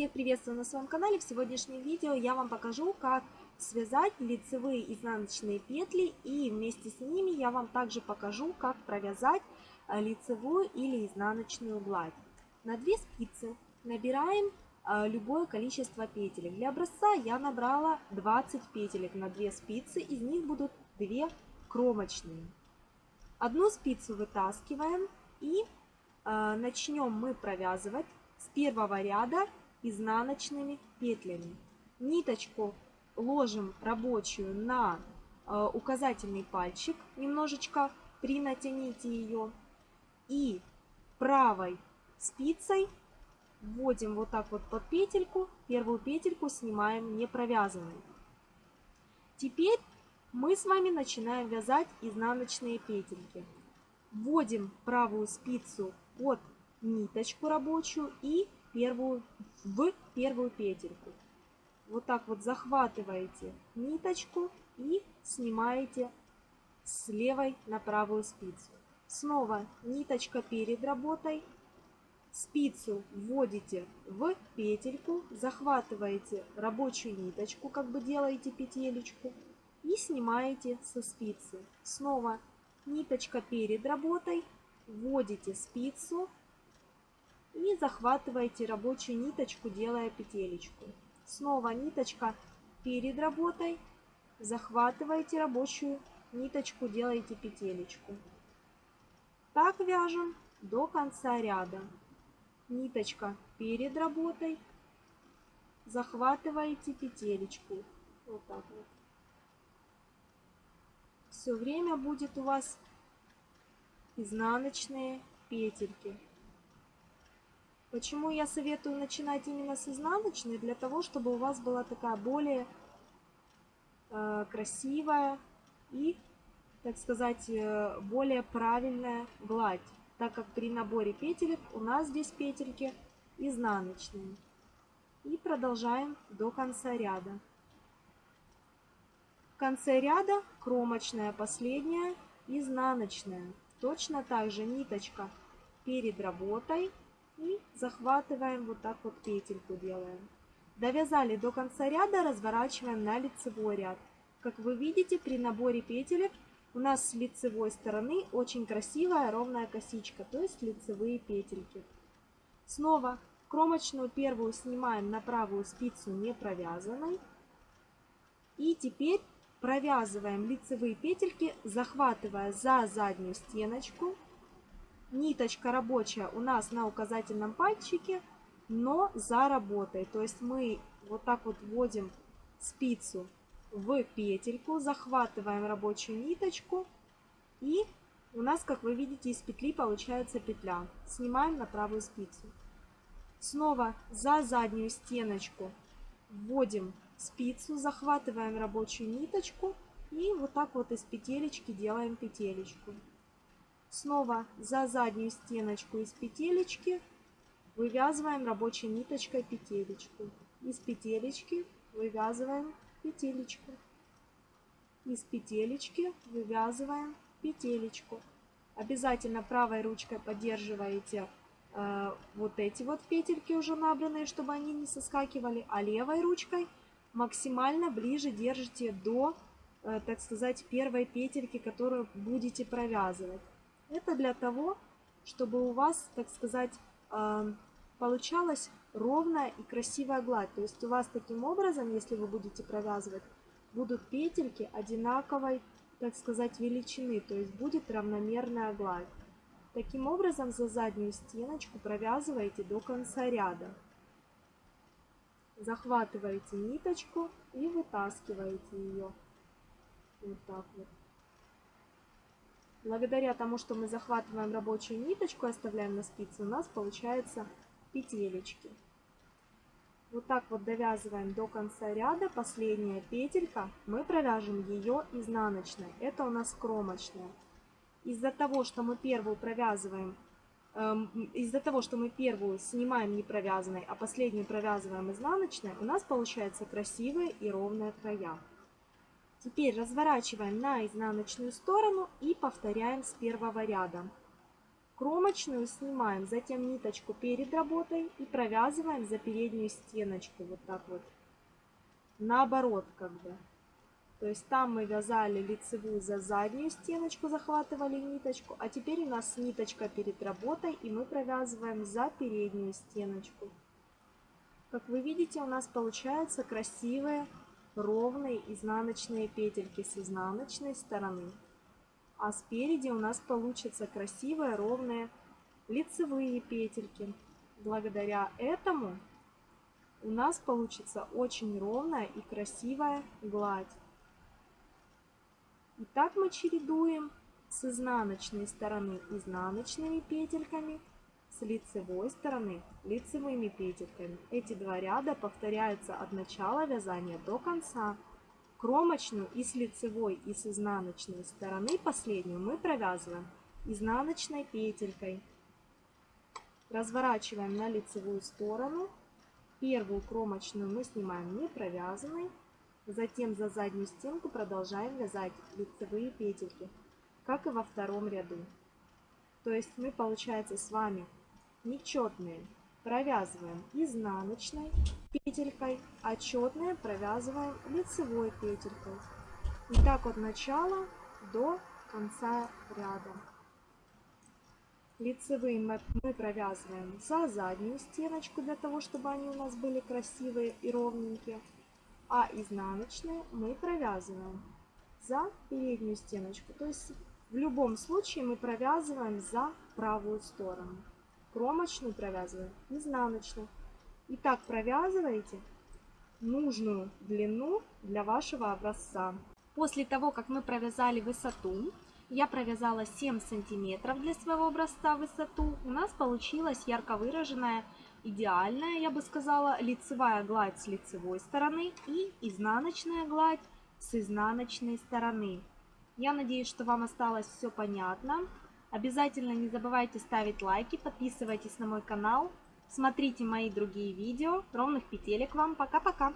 Всех приветствую на своем канале. В сегодняшнем видео я вам покажу, как связать лицевые изнаночные петли и вместе с ними я вам также покажу, как провязать э, лицевую или изнаночную гладь. На две спицы набираем э, любое количество петелек. Для образца я набрала 20 петелек на две спицы, из них будут 2 кромочные. Одну спицу вытаскиваем и э, начнем мы провязывать с первого ряда изнаночными петлями. Ниточку ложим рабочую на э, указательный пальчик, немножечко принатяните ее. И правой спицей вводим вот так вот под петельку, первую петельку снимаем не провязанной. Теперь мы с вами начинаем вязать изнаночные петельки. Вводим правую спицу под ниточку рабочую и первую, в первую петельку. Вот так вот захватываете ниточку и снимаете с левой на правую спицу. Снова ниточка перед работой. Спицу вводите в петельку, захватываете рабочую ниточку, как бы делаете петелечку и снимаете со спицы. Снова ниточка перед работой, вводите спицу, и захватываете рабочую ниточку, делая петелечку. Снова ниточка перед работой, захватываете рабочую ниточку, делаете петелечку. Так вяжем до конца ряда. Ниточка перед работой, захватываете петелечку. Вот так вот. Все время будет у вас изнаночные петельки. Почему я советую начинать именно с изнаночной? Для того, чтобы у вас была такая более э, красивая и, так сказать, э, более правильная гладь. Так как при наборе петелек у нас здесь петельки изнаночные. И продолжаем до конца ряда. В конце ряда кромочная последняя, изнаночная. Точно так же ниточка перед работой и захватываем вот так вот петельку делаем. Довязали до конца ряда, разворачиваем на лицевой ряд. Как вы видите, при наборе петелек у нас с лицевой стороны очень красивая ровная косичка, то есть лицевые петельки. Снова кромочную первую снимаем на правую спицу не провязанной. И теперь провязываем лицевые петельки, захватывая за заднюю стеночку ниточка рабочая у нас на указательном пальчике, но за работой. То есть мы вот так вот вводим спицу в петельку, захватываем рабочую ниточку и у нас, как вы видите, из петли получается петля. Снимаем на правую спицу. Снова за заднюю стеночку вводим спицу, захватываем рабочую ниточку и вот так вот из петелечки делаем петелечку. Снова за заднюю стеночку из петелечки вывязываем рабочей ниточкой петелечку. Из петелечки вывязываем петелечку. Из петелечки вывязываем петелечку. Обязательно правой ручкой поддерживаете э, вот эти вот петельки уже набранные, чтобы они не соскакивали, а левой ручкой максимально ближе держите до, э, так сказать, первой петельки, которую будете провязывать. Это для того, чтобы у вас, так сказать, а, получалась ровная и красивая гладь. То есть у вас таким образом, если вы будете провязывать, будут петельки одинаковой, так сказать, величины. То есть будет равномерная гладь. Таким образом за заднюю стеночку провязываете до конца ряда. Захватываете ниточку и вытаскиваете ее. Вот так вот. Благодаря тому, что мы захватываем рабочую ниточку и оставляем на спице, у нас получается петелечки. Вот так вот довязываем до конца ряда. Последняя петелька, мы провяжем ее изнаночной. Это у нас кромочная. Из-за того, что мы первую провязываем, эм, из-за того, что мы первую снимаем не провязанной, а последнюю провязываем изнаночной, у нас получается красивые и ровные края. Теперь разворачиваем на изнаночную сторону и повторяем с первого ряда. Кромочную снимаем, затем ниточку перед работой и провязываем за переднюю стеночку. Вот так вот. Наоборот как бы. То есть там мы вязали лицевую за заднюю стеночку, захватывали ниточку, а теперь у нас ниточка перед работой, и мы провязываем за переднюю стеночку. Как вы видите, у нас получаются красивые ровные изнаночные петельки с изнаночной стороны. А спереди у нас получатся красивые ровные лицевые петельки. Благодаря этому у нас получится очень ровная и красивая гладь. И так мы чередуем с изнаночной стороны изнаночными петельками, с лицевой стороны лицевыми петельками. Эти два ряда повторяются от начала вязания до конца. Кромочную и с лицевой, и с изнаночной стороны последнюю мы провязываем изнаночной петелькой. Разворачиваем на лицевую сторону. Первую кромочную мы снимаем не провязанной. Затем за заднюю стенку продолжаем вязать лицевые петельки, как и во втором ряду. То есть мы, получается, с вами нечетные провязываем изнаночной петелькой, а четные провязываем лицевой петелькой. И так от начала до конца ряда. Лицевые мы провязываем за заднюю стеночку, для того, чтобы они у нас были красивые и ровненькие а изнаночные мы провязываем за переднюю стеночку. То есть в любом случае мы провязываем за правую сторону. Кромочную провязываем изнаночную. И так провязываете нужную длину для вашего образца. После того, как мы провязали высоту, я провязала 7 сантиметров для своего образца высоту, у нас получилась ярко выраженная идеальная, я бы сказала, лицевая гладь с лицевой стороны и изнаночная гладь с изнаночной стороны. Я надеюсь, что вам осталось все понятно. Обязательно не забывайте ставить лайки, подписывайтесь на мой канал, смотрите мои другие видео. Ровных петелек вам. Пока-пока!